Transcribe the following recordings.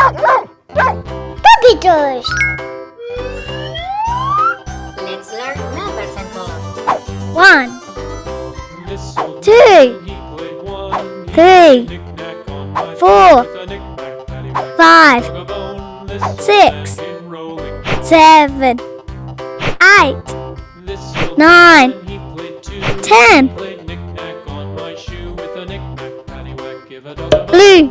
Puppy toys. Let's learn numbers and colors. One, Two. man, he played one. He Three. played knick-knack on my Four. with a knick-knack, paddywhack, five, dog-a-bone. This old Six. man came rolling. seven, eight, Nine. man, he played two. Ten. He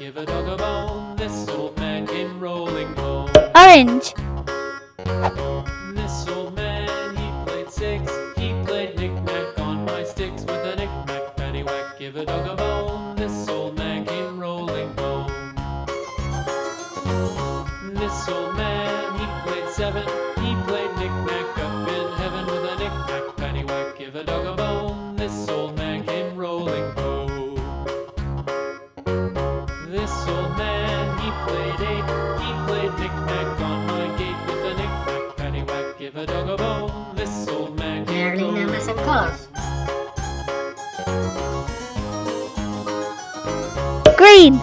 give a dog a bone. This old man came rolling home. orange, This old man, he played six. He played knick-knack on my sticks with a knick-knack, paddywhack, give a dog a bone. This old man came rolling home. This old man, he played seven. Knick-knack on my gate with a knick-knack, paddywhack, give a dog a bone. This old man came Learning rolling numbers and colors. green,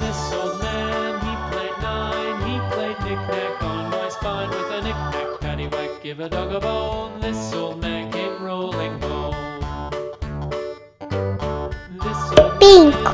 This old man, he played nine. He played knick-knack on my spine with a knick-knack, paddywhack, give a dog a bone. This old man came rolling home. Pink.